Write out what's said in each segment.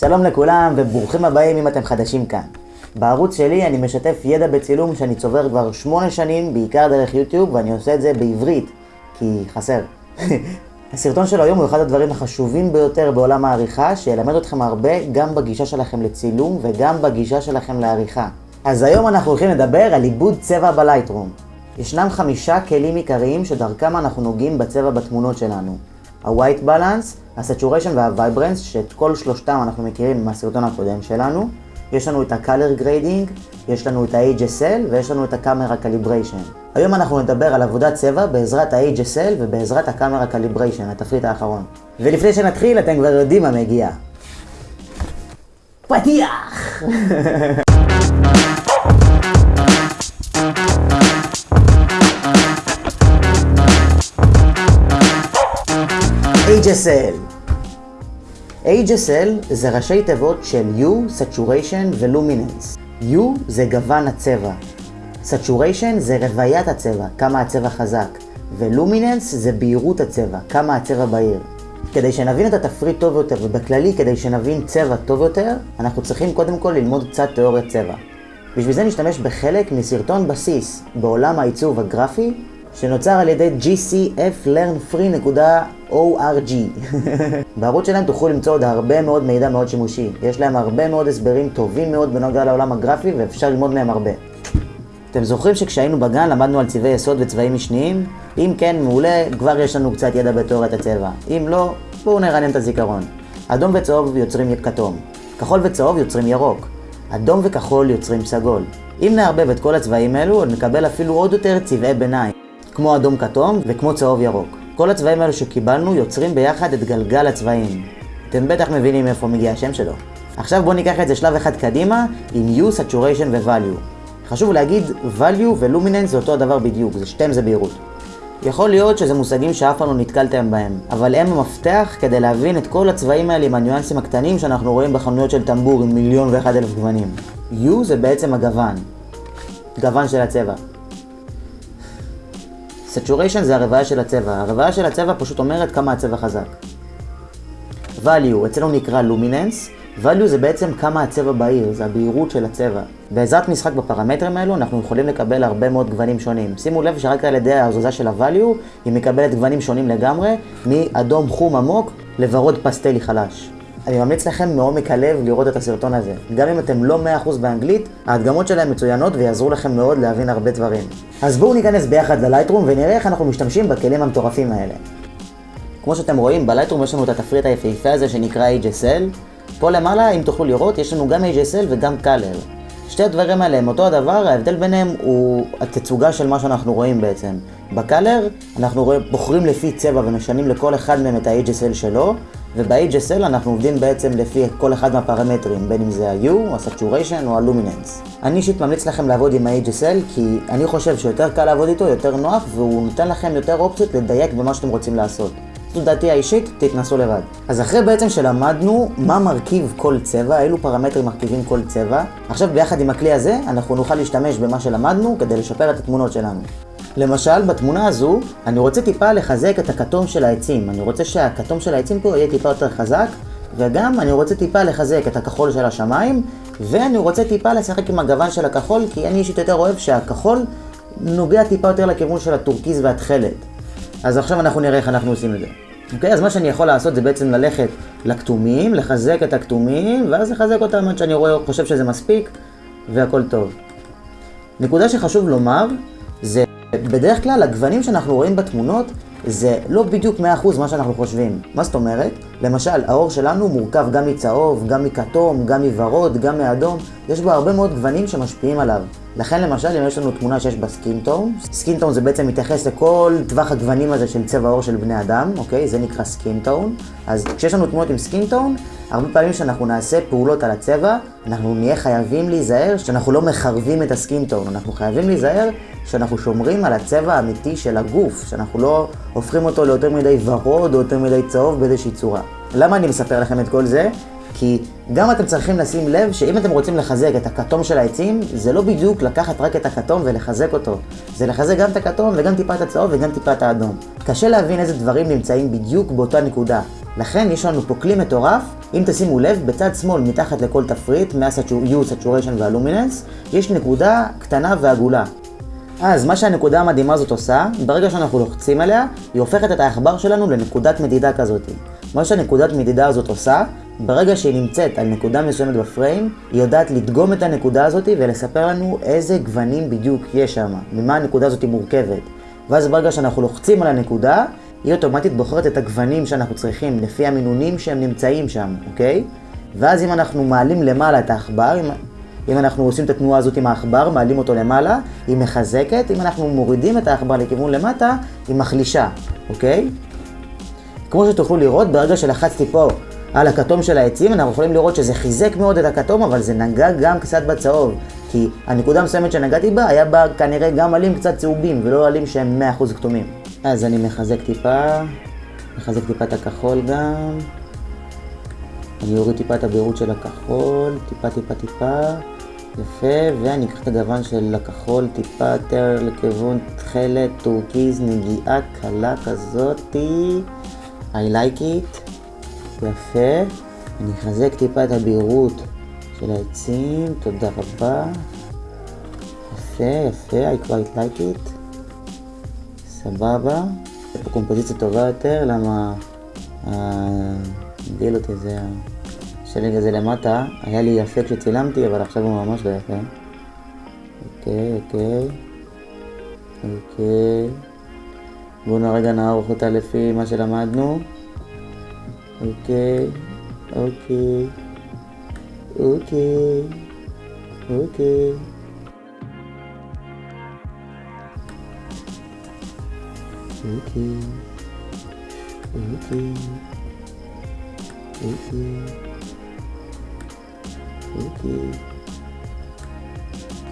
שלום לכולם וברוכים הבאים אם אתם חדשים כאן. בערוץ שלי אני משתף ידע בצילום שאני צובר כבר שמונה שנים, בעיקר דרך יוטיוב, ואני עושה את זה בעברית, כי חסר. הסרטון של היום הוא אחד הדברים החשובים ביותר בעולם העריכה, שילמד אתכם הרבה גם בגישה שלכם לצילום וגם בגישה שלכם לעריכה. אז היום אנחנו הולכים לדבר על עיבוד צבע בלייטרום. ישנם חמישה כלים עיקריים שדרכם אנחנו נוגעים בצבע בתמונות שלנו. ה-white balance, ה-saturation וה-vibrance, שאת כל שלושתם אנחנו מכירים מהסרטון הקודם שלנו. יש לנו את ה-color grading, יש לנו את ה-HSL ויש לנו את ה-camera calibration. היום אנחנו נדבר על עבודת צבע בעזרת ה-HSL ובעזרת ה-camera calibration, התפריט האחרון. ולפני שנתחיל, אתם כבר יודעים מה מגיע. פתיח! HSL HSL זה ראשי תיבות של U, Saturation ו-Luminance. U זה גוון הצבע. Saturation זה רוויית הצבע, כמה הצבע חזק. ו-Luminance זה בהירות הצבע, כמה הצבע בהיר. כדי שנבין את התפריט טוב יותר, ובכללי כדי שנבין צבע טוב יותר, אנחנו צריכים קודם כל ללמוד קצת תיאוריית צבע. בשביל זה נשתמש בחלק מסרטון בסיס בעולם העיצוב הגרפי שנוצר על ידי gcflearnfree.org. בערוץ שלהם תוכלו למצוא עוד הרבה מאוד מידע מאוד שימושי. יש להם הרבה מאוד הסברים טובים מאוד בנוגע לעולם הגרפי ואפשר ללמוד מהם הרבה. אתם זוכרים שכשהיינו בגן למדנו על צבעי יסוד וצבעים משניים? אם כן, מעולה, כבר יש לנו קצת ידע בתיאוריית הצבע. אם לא, בואו נרענן את הזיכרון. אדום וצהוב יוצרים כתום. כחול וצהוב יוצרים ירוק. אדום וכחול יוצרים סגול. אם נערבב את כל הצבעים האלו, נקבל אפילו עוד יותר צבעי ביניים. כמו אדום כתום וכמו צהוב ירוק. כל הצבעים האלו שקיבלנו יוצרים ביחד את גלגל הצבעים. אתם בטח מבינים מאיפה מגיע השם שלו. עכשיו בואו ניקח את זה שלב אחד קדימה עם U, Saturation ו-Value. חשוב להגיד, value ו-luminance זה אותו הדבר בדיוק, זה שתיהם זה בהירות. יכול להיות שזה מושגים שאף פעם לא נתקלתם בהם, אבל הם המפתח כדי להבין את כל הצבעים האלה עם הניואנסים הקטנים שאנחנו רואים בחנויות של טמבור עם מיליון ואחד אלף גוונים. U זה בעצם הגוון. גוון של הצבע. Saturation זה הרוויה של הצבע. הרוויה של הצבע פשוט אומרת כמה הצבע חזק. value, אצלנו נקרא luminance. value זה בעצם כמה הצבע בהיר, זה הבהירות של הצבע. בעזרת משחק בפרמטרים האלו אנחנו יכולים לקבל הרבה מאוד גוונים שונים. שימו לב שרק על ידי ההזוזה של ה-value היא מקבלת גוונים שונים לגמרי, מאדום חום עמוק לוורוד פסטלי חלש. אני ממליץ לכם מעומק הלב לראות את הסרטון הזה. גם אם אתם לא 100% באנגלית, ההדגמות שלהם מצוינות ויעזרו לכם מאוד להבין הרבה דברים. אז בואו ניכנס ביחד ללייטרום ונראה איך אנחנו משתמשים בכלים המטורפים האלה. כמו שאתם רואים, בלייטרום יש לנו את התפריט היפהפה הזה שנקרא HSL. פה למעלה, אם תוכלו לראות, יש לנו גם HSL וגם Color. שתי הדברים האלה הם אותו הדבר, ההבדל ביניהם הוא התצוגה של מה שאנחנו רואים בעצם. בקלר אנחנו רואים, בוחרים לפי צבע ומשנים לכל אחד מהם את ה-HSL שלו, וב-HSL אנחנו עובדים בעצם לפי כל אחד מהפרמטרים, בין אם זה ה-U, ה-Saturation או ה-Luminance. אני אישית ממליץ לכם לעבוד עם ה-HSL כי אני חושב שיותר קל לעבוד איתו, יותר נוח, והוא נותן לכם יותר אופציות לדייק במה שאתם רוצים לעשות. זו דעתי האישית, תתנסו לבד. אז אחרי בעצם שלמדנו מה מרכיב כל צבע, אילו פרמטרים מרכיבים כל צבע, עכשיו ביחד עם הכלי הזה אנחנו נוכל להשתמש במה שלמדנו כדי לשפר את התמונות שלנו. למשל, בתמונה הזו, אני רוצה טיפה לחזק את הכתום של העצים. אני רוצה שהכתום של העצים פה יהיה טיפה יותר חזק, וגם אני רוצה טיפה לחזק את הכחול של השמיים, ואני רוצה טיפה לשחק עם הגוון של הכחול, כי אני אישית יותר אוהב שהכחול נוגע טיפה יותר לכיוון של הטורקיז והתכלת. אז עכשיו אנחנו נראה איך אנחנו עושים את זה. אוקיי? אז מה שאני יכול לעשות זה בעצם ללכת לכתומים, לחזק את הכתומים, ואז לחזק אותם עד שאני רואה, חושב שזה מספיק, והכל טוב. נקודה שחשוב לומר, בדרך כלל הגוונים שאנחנו רואים בתמונות זה לא בדיוק 100% מה שאנחנו חושבים. מה זאת אומרת? למשל, האור שלנו מורכב גם מצהוב, גם מכתום, גם מוורוד, גם מאדום. יש בו הרבה מאוד גוונים שמשפיעים עליו. לכן למשל, אם יש לנו תמונה שיש בה skin tone, skin tone זה בעצם מתייחס לכל טווח הגוונים הזה של צבע עור של בני אדם, אוקיי? זה נקרא skin tone. אז כשיש לנו תמונות עם skin tone, הרבה פעמים שאנחנו נעשה פעולות על הצבע, אנחנו נהיה חייבים להיזהר שאנחנו לא מחרבים את הסקינטון. אנחנו חייבים להיזהר שאנחנו שומרים על הצבע האמיתי של הגוף, שאנחנו לא הופכים אותו ליותר מדי ורוד או יותר מדי צהוב באיזושהי צורה. למה אני מספר לכם את כל זה? כי גם אתם צריכים לשים לב שאם אתם רוצים לחזק את הכתום של העצים, זה לא בדיוק לקחת רק את הכתום ולחזק אותו. זה לחזק גם את הכתום וגם טיפה את הצהוב וגם טיפה את האדום. קשה להבין איזה דברים נמצאים בדיוק באותה נקודה. לכן יש לנו פה כלי מטורף, אם תשימו לב, בצד שמאל מתחת לכל תפריט, מה-U, Saturation וה-Luminance, יש נקודה קטנה ועגולה. אז מה שהנקודה המדהימה הזאת עושה, ברגע שאנחנו לוחצים עליה, היא הופכת את העכבר שלנו לנקודת מדידה כזאת. מה שהנקודת מדידה הזאת עושה, ברגע שהיא נמצאת על נקודה מסוימת בפריים, היא יודעת לדגום את הנקודה הזאת ולספר לנו איזה גוונים בדיוק יש שם, ממה הנקודה הזאת מורכבת. ואז ברגע שאנחנו לוחצים על הנקודה, היא אוטומטית בוחרת את הגוונים שאנחנו צריכים, לפי המינונים שהם נמצאים שם, אוקיי? ואז אם אנחנו מעלים למעלה את העכבר, אם, אם אנחנו עושים את התנועה הזאת עם העכבר, מעלים אותו למעלה, היא מחזקת, אם אנחנו מורידים את העכבר לכיוון למטה, היא מחלישה, אוקיי? כמו שתוכלו לראות, ברגע שלחצתי פה על הכתום של העצים, אנחנו יכולים לראות שזה חיזק מאוד את הכתום, אבל זה נגע גם קצת בצהוב. כי הנקודה המסוימת שנגעתי בה, היה בה כנראה גם עלים קצת צהובים, ולא עלים שהם 100% כתומים. אז אני מחזק טיפה, מחזק טיפה את הכחול גם. אני אוריד טיפה את הבהירות של הכחול, טיפה טיפה טיפה. יפה, ואני אקח את הגוון של הכחול טיפה יותר לכיוון תכלת, טורקיז, נגיעה קלה כזאתי. I like it. יפה. אני אחזק טיפה את הבהירות של העצים, תודה רבה. יפה, יפה, I quite like it. סבבה. יש פה קומפוזיציה טובה יותר, למה... הגדיל אותי זה השלג הזה למטה. היה לי יפה כשצילמתי, אבל עכשיו הוא ממש לא יפה. אוקיי, אוקיי. אוקיי. בואו רגע נערוך אותה לפי מה שלמדנו. אוקיי, אוקיי, אוקיי, אוקיי. אוקיי, אוקיי, אוקיי, אוקיי.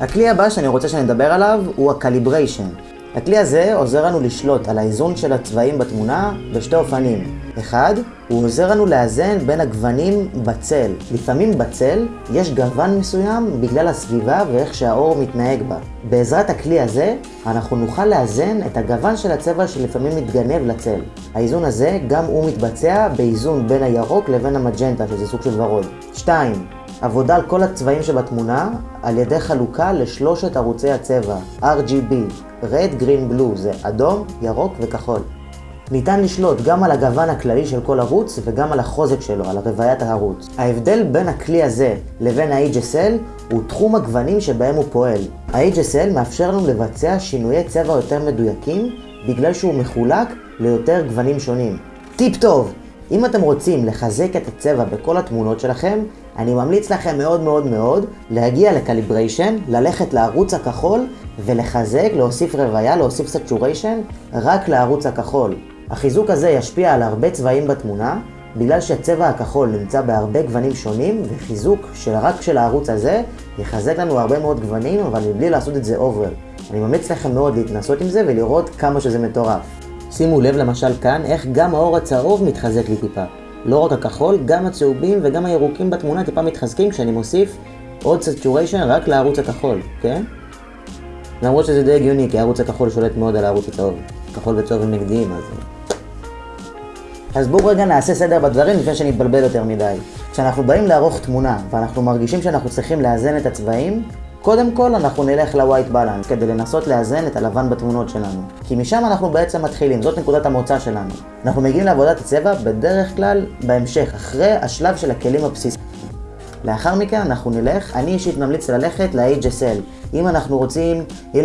הכלי הבא שאני רוצה שנדבר עליו הוא ה calibration. הכלי הזה עוזר לנו לשלוט על האיזון של הצבעים בתמונה בשתי אופנים. אחד, הוא עוזר לנו לאזן בין הגוונים בצל. לפעמים בצל יש גוון מסוים בגלל הסביבה ואיך שהאור מתנהג בה. בעזרת הכלי הזה, אנחנו נוכל לאזן את הגוון של הצבע שלפעמים מתגנב לצל. האיזון הזה, גם הוא מתבצע באיזון בין הירוק לבין המג'נטה, שזה סוג של ורוד. 2. עבודה על כל הצבעים שבתמונה על ידי חלוקה לשלושת ערוצי הצבע RGB, Red, Green, Blue, זה אדום, ירוק וכחול. ניתן לשלוט גם על הגוון הכללי של כל ערוץ וגם על החוזק שלו, על רוויית הערוץ. ההבדל בין הכלי הזה לבין ה-HSL הוא תחום הגוונים שבהם הוא פועל. ה-HSL מאפשר לנו לבצע שינויי צבע יותר מדויקים בגלל שהוא מחולק ליותר גוונים שונים. טיפ טוב! אם אתם רוצים לחזק את הצבע בכל התמונות שלכם, אני ממליץ לכם מאוד מאוד מאוד להגיע לקליבריישן, ללכת לערוץ הכחול ולחזק, להוסיף רוויה, להוסיף saturation רק לערוץ הכחול. החיזוק הזה ישפיע על הרבה צבעים בתמונה, בגלל שהצבע הכחול נמצא בהרבה גוונים שונים, וחיזוק של רק של הערוץ הזה יחזק לנו הרבה מאוד גוונים, אבל מבלי לעשות את זה over. אני ממליץ לכם מאוד להתנסות עם זה ולראות כמה שזה מטורף. שימו לב למשל כאן איך גם האור הצהוב מתחזק לי טיפה. לא רק הכחול, גם הצהובים וגם הירוקים בתמונה טיפה מתחזקים כשאני מוסיף עוד saturation רק לערוץ הכחול, כן? למרות שזה די הגיוני, כי הערוץ הכחול שולט מאוד על הערוץ הצהוב. כחול וצהוב הם נגדיים, אז... אז בואו רגע נעשה סדר בדברים לפני שנתבלבל יותר מדי. כשאנחנו באים לערוך תמונה ואנחנו מרגישים שאנחנו צריכים לאזן את הצבעים, קודם כל אנחנו נלך ל-white balance כדי לנסות לאזן את הלבן בתמונות שלנו. כי משם אנחנו בעצם מתחילים, זאת נקודת המוצא שלנו. אנחנו מגיעים לעבודת הצבע בדרך כלל בהמשך, אחרי השלב של הכלים הבסיסיים. לאחר מכן אנחנו נלך, אני אישית ממליץ ללכת ל-HSL. אם אנחנו רוצים, אם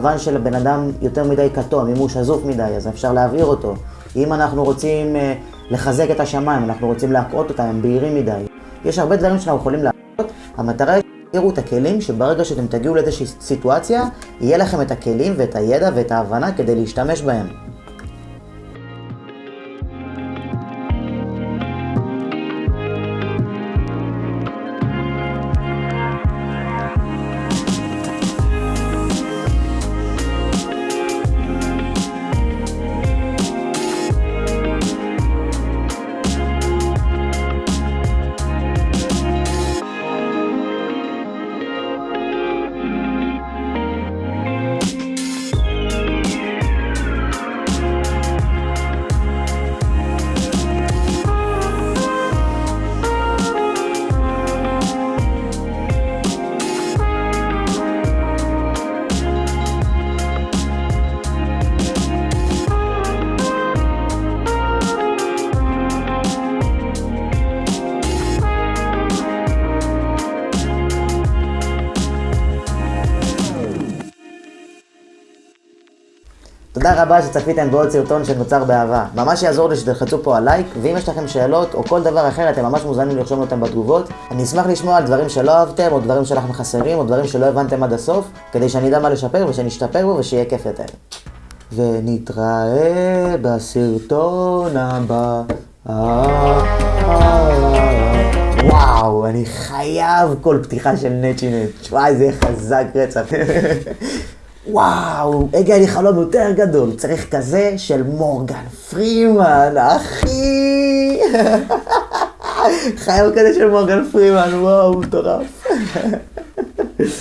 לבן של הבן אדם יותר מדי כתום, אם הוא שזוף מדי, אז אפשר להעביר אותו. אם אנחנו רוצים אה, לחזק את השמיים, אנחנו רוצים להקעות אותם, הם בהירים מדי. יש הרבה דברים שאנחנו יכולים לעשות, המטרה היא שתראו את הכלים, שברגע שאתם תגיעו לאיזושהי סיטואציה, יהיה לכם את הכלים ואת הידע ואת ההבנה כדי להשתמש בהם. תודה רבה שצפיתם בעוד סרטון שנוצר באהבה. ממש יעזור לי שתלחצו פה על לייק, ואם יש לכם שאלות או כל דבר אחר, אתם ממש מוזמנים לרשום אותם בתגובות. אני אשמח לשמוע על דברים שלא אהבתם, או דברים שלכם חסרים, או דברים שלא הבנתם עד הסוף, כדי שאני אדע מה לשפר ושנשתפר בו ושיהיה כיף יותר. ונתראה בסרטון הבא. וואו, אני חייב כל פתיחה של נצ'ינט. וואי, זה חזק רצח. וואו, הגיע לי חלום יותר גדול. צריך כזה של מורגן פרימן, אחי. חייב כזה של מורגן פרימן, וואו, מטורף.